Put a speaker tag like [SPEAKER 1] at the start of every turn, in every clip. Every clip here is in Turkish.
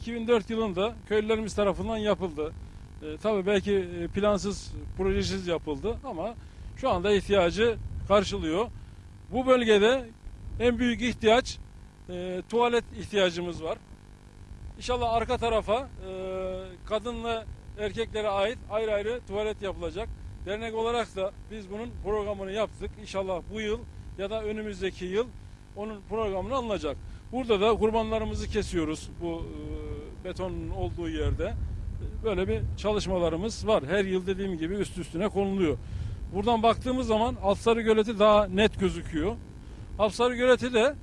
[SPEAKER 1] 2004 yılında köylülerimiz tarafından yapıldı. E, tabii belki e, plansız, projesiz yapıldı ama şu anda ihtiyacı karşılıyor. Bu bölgede en büyük ihtiyaç e, tuvalet ihtiyacımız var. İnşallah arka tarafa e, kadınla erkeklere ait ayrı ayrı tuvalet yapılacak. Dernek olarak da biz bunun programını yaptık. İnşallah bu yıl ya da önümüzdeki yıl onun programını alınacak. Burada da kurbanlarımızı kesiyoruz bu e, betonun olduğu yerde. E, Böyle bir çalışmalarımız var. Her yıl dediğim gibi üst üstüne konuluyor. Buradan baktığımız zaman Altsarı Göleti daha net gözüküyor. Altsarı Göleti de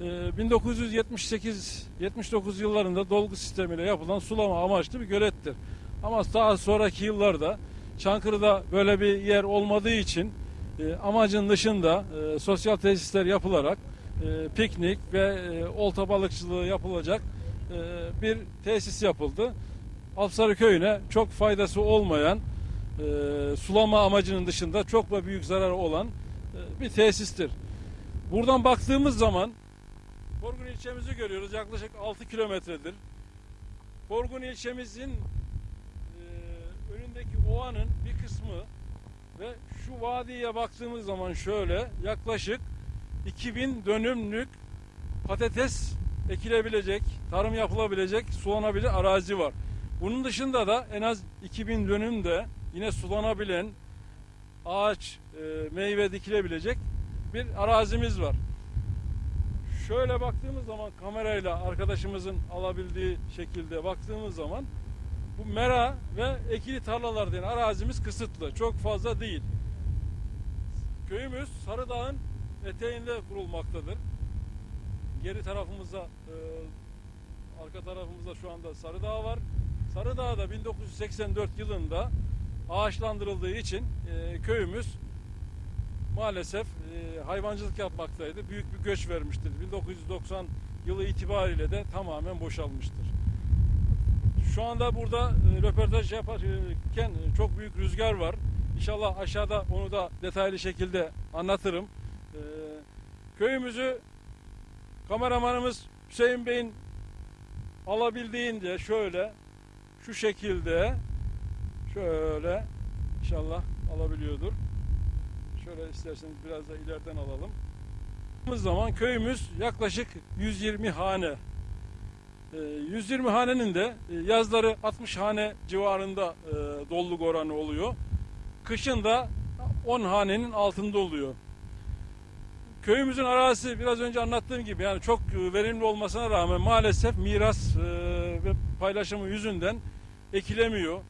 [SPEAKER 1] e, 1978-79 yıllarında dolgu sistemiyle yapılan sulama amaçlı bir gölettir. Ama daha sonraki yıllarda Çankırı'da böyle bir yer olmadığı için e, amacın dışında e, sosyal tesisler yapılarak e, piknik ve e, olta balıkçılığı yapılacak e, bir tesis yapıldı. Alpsarı köyüne çok faydası olmayan e, sulama amacının dışında çok da büyük zararı olan e, bir tesistir. Buradan baktığımız zaman Korgun ilçemizi görüyoruz. Yaklaşık 6 kilometredir. Korgun ilçemizin önündeki ovanın bir kısmı ve şu vadiye baktığımız zaman şöyle yaklaşık 2000 dönümlük patates ekilebilecek, tarım yapılabilecek, sulanabilir arazi var. Bunun dışında da en az 2000 dönüm de yine sulanabilen ağaç, e, meyve dikilebilecek bir arazimiz var. Şöyle baktığımız zaman kamerayla arkadaşımızın alabildiği şekilde baktığımız zaman bu mera ve ekili tarlalar denen arazimiz kısıtlı. Çok fazla değil. Köyümüz Sarıdağ'ın eteğinde kurulmaktadır. Geri tarafımızda e, arka tarafımızda şu anda Sarıdağ var. Sarıdağ'da 1984 yılında ağaçlandırıldığı için e, köyümüz maalesef e, hayvancılık yapmaktaydı. Büyük bir göç vermiştir. 1990 yılı itibariyle de tamamen boşalmıştır. Şu anda burada e, röportaj yaparken e, çok büyük rüzgar var. İnşallah aşağıda onu da detaylı şekilde anlatırım. E, köyümüzü kameramanımız Hüseyin Bey'in alabildiğince şöyle şu şekilde şöyle inşallah alabiliyordur. Şöyle isterseniz biraz da ileriden alalım. Baktığımız zaman köyümüz yaklaşık 120 hane. Ee, 120 hanenin de e, yazları 60 hane civarında e, doluluk oranı oluyor. Kışın da 10 hanenin altında oluyor. Köyümüzün arazisi biraz önce anlattığım gibi yani çok e, verimli olmasına rağmen maalesef miras e, ve paylaşımı yüzünden ekilemiyor.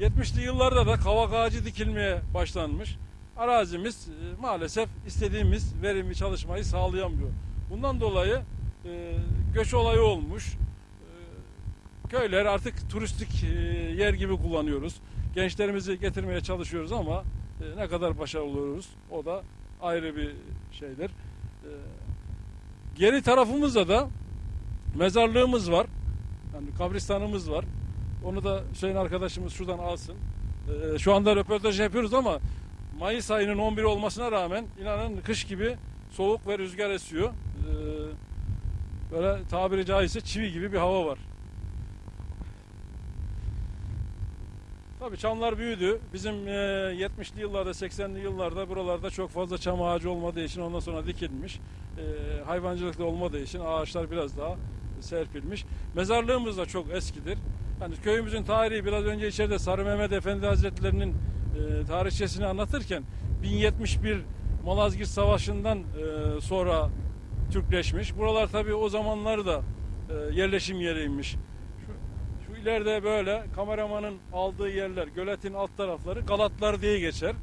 [SPEAKER 1] E, 70'li yıllarda da kavak ağacı dikilmeye başlanmış. Arazimiz e, maalesef istediğimiz verimli çalışmayı sağlayamıyor. Bundan dolayı e, göç olayı olmuş. E, köyler artık turistik e, yer gibi kullanıyoruz. Gençlerimizi getirmeye çalışıyoruz ama e, ne kadar başarılı oluyoruz o da ayrı bir şeydir. E, geri tarafımızda da mezarlığımız var. Yani kabristanımız var. Onu da Hüseyin arkadaşımız şuradan alsın. E, şu anda röportaj yapıyoruz ama Mayıs ayının 11 olmasına rağmen inanın kış gibi soğuk ve rüzgar esiyor. E, böyle tabiri caizse çivi gibi bir hava var. Tabii çamlar büyüdü. Bizim e, 70'li yıllarda, 80'li yıllarda buralarda çok fazla çam ağacı olmadığı için ondan sonra dikilmiş. E, hayvancılık da olmadığı için ağaçlar biraz daha serpilmiş. Mezarlığımız da çok eskidir. Yani köyümüzün tarihi biraz önce içeride Sarı Mehmet Efendi Hazretleri'nin e, tarihçesini anlatırken 1071 Malazgirt Savaşı'ndan e, sonra Türkleşmiş. Buralar tabii o zamanlar da e, yerleşim yeriymiş. İleride böyle kameramanın aldığı yerler, göletin alt tarafları Galatlar diye geçer.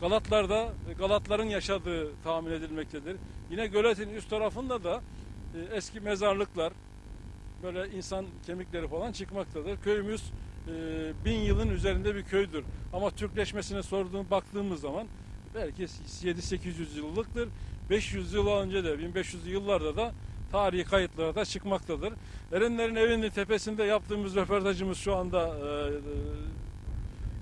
[SPEAKER 1] Galatlarda Galatların yaşadığı tahmin edilmektedir. Yine göletin üst tarafında da e, eski mezarlıklar, böyle insan kemikleri falan çıkmaktadır. Köyümüz e, bin yılın üzerinde bir köydür. Ama Türkleşmesine sorduğum baktığımız zaman belki 7-800 yıllıktır. 500 yıl önce de 1500'lü yıllarda da tarihi kayıtlara da çıkmaktadır. Erenlerin evinin tepesinde yaptığımız röportajımız şu anda e, e,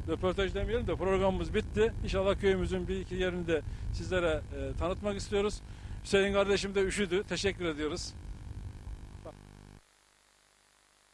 [SPEAKER 1] röportaj demeyelim de programımız bitti. İnşallah köyümüzün bir iki yerini de sizlere e, tanıtmak istiyoruz. Hüseyin kardeşim de üşüdü. Teşekkür ediyoruz.